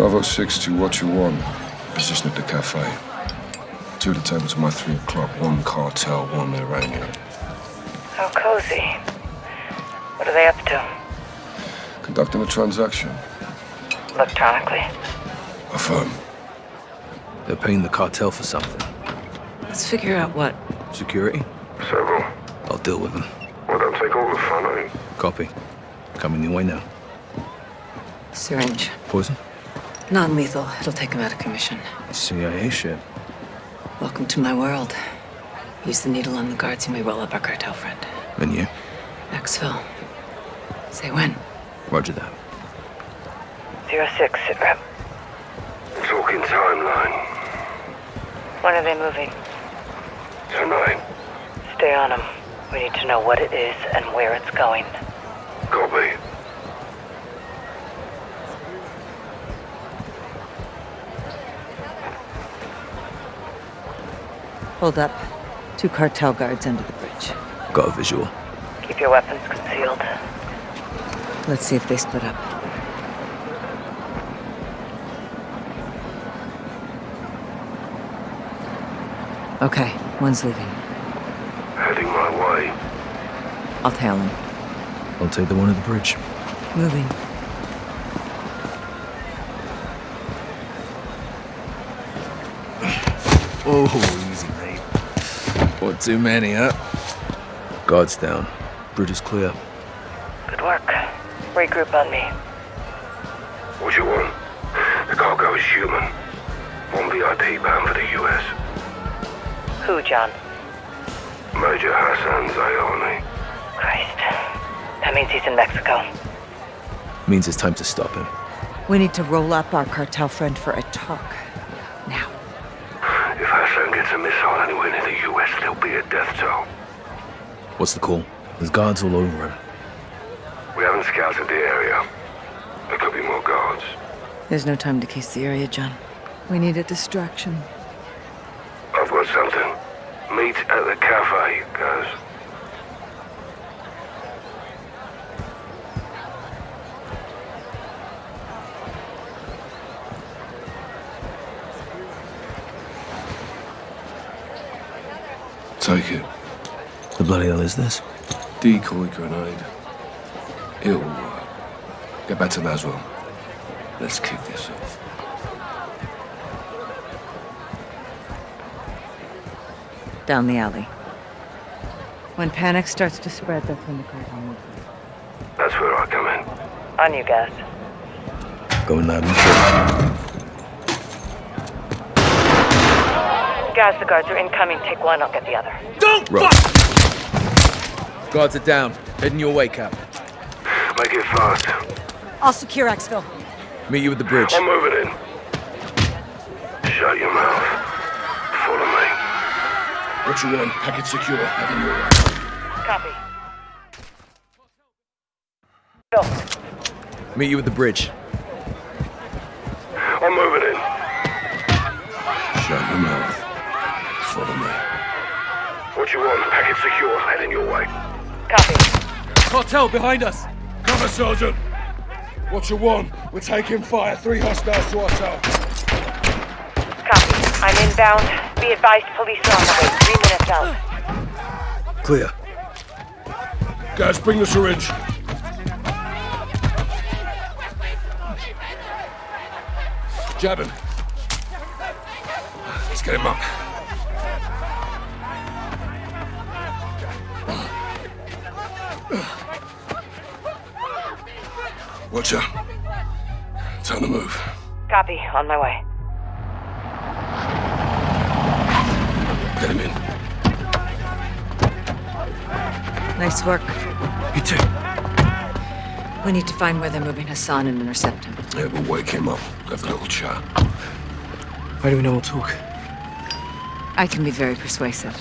Bravo 6 to what you want. Position at the cafe. Two to table to my three o'clock. One cartel, one Iranian. How cozy. What are they up to? Conducting a transaction. Electronically. Affirm. They're paying the cartel for something. Let's figure out what. Security? Several. I'll deal with them. Well, don't take all the fun, eh? Copy. Coming your way now. Syringe. Poison? Non-lethal. It'll take him out of commission. CIA shit. Welcome to my world. Use the needle on the guards, and we roll up our cartel friend. And you? Exfil. Say when. Roger that. Zero six, sit rep. Talking timeline. When are they moving? Tonight. Stay on them. We need to know what it is and where it's going. Copy. Hold up. Two cartel guards under the bridge. Got a visual. Keep your weapons concealed. Let's see if they split up. Okay, one's leaving. Heading my way. I'll tail him. I'll take the one at the bridge. Moving. Oh, easy, mate. One too many, huh? Guards down. Bridge is clear. Good work. Regroup on me. What you want? The cargo is human. One VIP bound for the US. Who, John? Major Hassan Zyani. Christ. That means he's in Mexico. Means it's time to stop him. We need to roll up our cartel friend for a talk. Now. If Hassan gets a missile anywhere near the US, there'll be a death toll. What's the call? There's guards all over him. We haven't scouted the area. There could be more guards. There's no time to case the area, John. We need a distraction. I've got something. Meet at the cafe, guys. Take it. The bloody hell is this? Decoy grenade. It'll work. Get back to Laswell. Let's kick this off. Down the alley. When panic starts to spread, that's when the cartel moves. That's where I come in. On you, guys. Going loud and clear. Guys, the guards are incoming. Take one, I'll get the other. Don't right. Guards are down. Heading your way, Cap. Make it fast. I'll secure Exfil. Meet you at the bridge. I'm moving in. Shut your mouth. Follow me. What you want? Packet secure. Heading your way. Copy. Go. Meet you at the bridge. What you want? Packet secure. Heading your way. Copy. Cartel behind us! Cover, Sergeant! What you want? We're taking fire. Three hostiles to ourselves. Copy. I'm inbound. Be advised, police are on the way. Three minutes out. Clear. Guys, bring the syringe. Jab him. Let's get him up. Watch out. Time to move. Copy. On my way. Get him in. Nice work. You too. We need to find where they're moving Hassan and intercept him. Yeah, we'll wake him up. Have a little chat. How do we know we'll talk? I can be very persuasive.